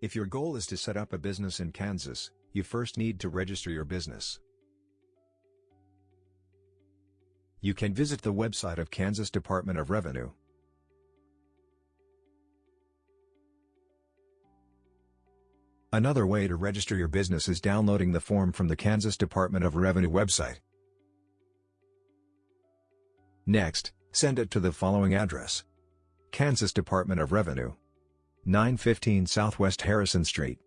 If your goal is to set up a business in Kansas, you first need to register your business. You can visit the website of Kansas Department of Revenue. Another way to register your business is downloading the form from the Kansas Department of Revenue website. Next, send it to the following address. Kansas Department of Revenue. 915 Southwest Harrison Street.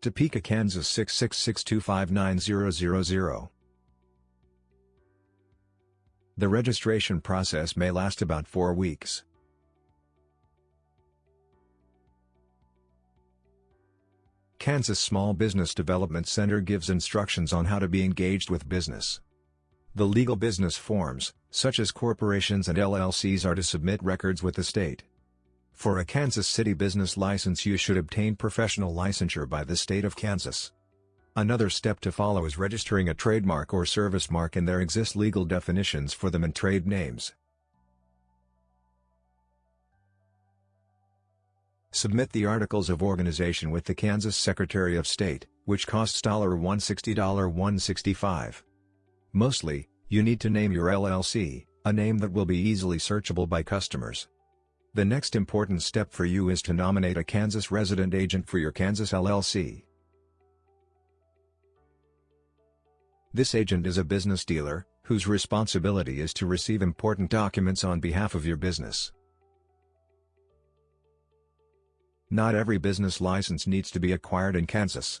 Topeka, Kansas 666259000. The registration process may last about four weeks. Kansas Small Business Development Center gives instructions on how to be engaged with business. The legal business forms, such as corporations and LLCs are to submit records with the state. For a Kansas City business license you should obtain professional licensure by the state of Kansas. Another step to follow is registering a trademark or service mark and there exist legal definitions for them and trade names. Submit the Articles of Organization with the Kansas Secretary of State, which costs $160 $165. Mostly, you need to name your LLC, a name that will be easily searchable by customers. The next important step for you is to nominate a Kansas resident agent for your Kansas LLC. This agent is a business dealer, whose responsibility is to receive important documents on behalf of your business. Not every business license needs to be acquired in Kansas.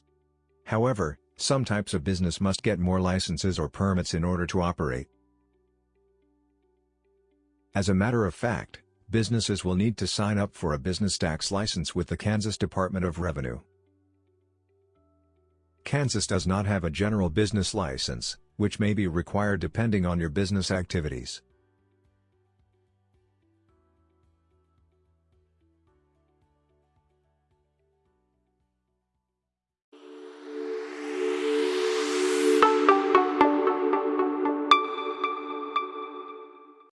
However, some types of business must get more licenses or permits in order to operate. As a matter of fact, businesses will need to sign up for a business tax license with the Kansas Department of Revenue. Kansas does not have a general business license, which may be required depending on your business activities.